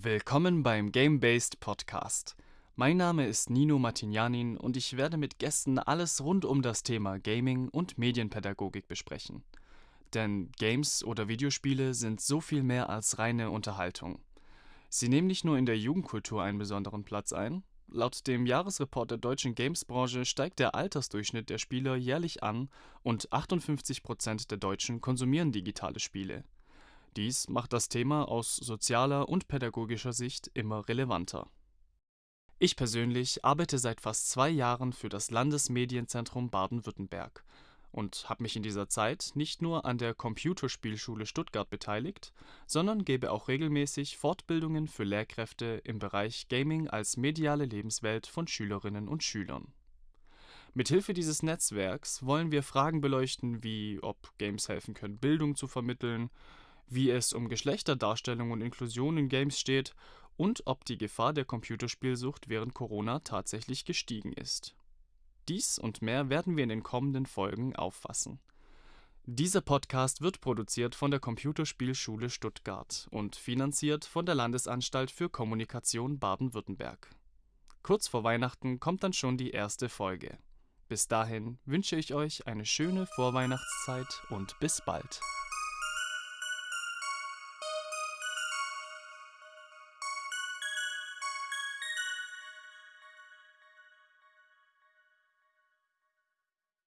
Willkommen beim Game-Based Podcast. Mein Name ist Nino Martignanin und ich werde mit Gästen alles rund um das Thema Gaming und Medienpädagogik besprechen. Denn Games oder Videospiele sind so viel mehr als reine Unterhaltung. Sie nehmen nicht nur in der Jugendkultur einen besonderen Platz ein. Laut dem Jahresreport der deutschen Gamesbranche steigt der Altersdurchschnitt der Spieler jährlich an und 58% der Deutschen konsumieren digitale Spiele. Dies macht das Thema aus sozialer und pädagogischer Sicht immer relevanter. Ich persönlich arbeite seit fast zwei Jahren für das Landesmedienzentrum Baden-Württemberg und habe mich in dieser Zeit nicht nur an der Computerspielschule Stuttgart beteiligt, sondern gebe auch regelmäßig Fortbildungen für Lehrkräfte im Bereich Gaming als mediale Lebenswelt von Schülerinnen und Schülern. Mithilfe dieses Netzwerks wollen wir Fragen beleuchten, wie ob Games helfen können, Bildung zu vermitteln, wie es um Geschlechterdarstellung und Inklusion in Games steht und ob die Gefahr der Computerspielsucht während Corona tatsächlich gestiegen ist. Dies und mehr werden wir in den kommenden Folgen auffassen. Dieser Podcast wird produziert von der Computerspielschule Stuttgart und finanziert von der Landesanstalt für Kommunikation Baden-Württemberg. Kurz vor Weihnachten kommt dann schon die erste Folge. Bis dahin wünsche ich euch eine schöne Vorweihnachtszeit und bis bald.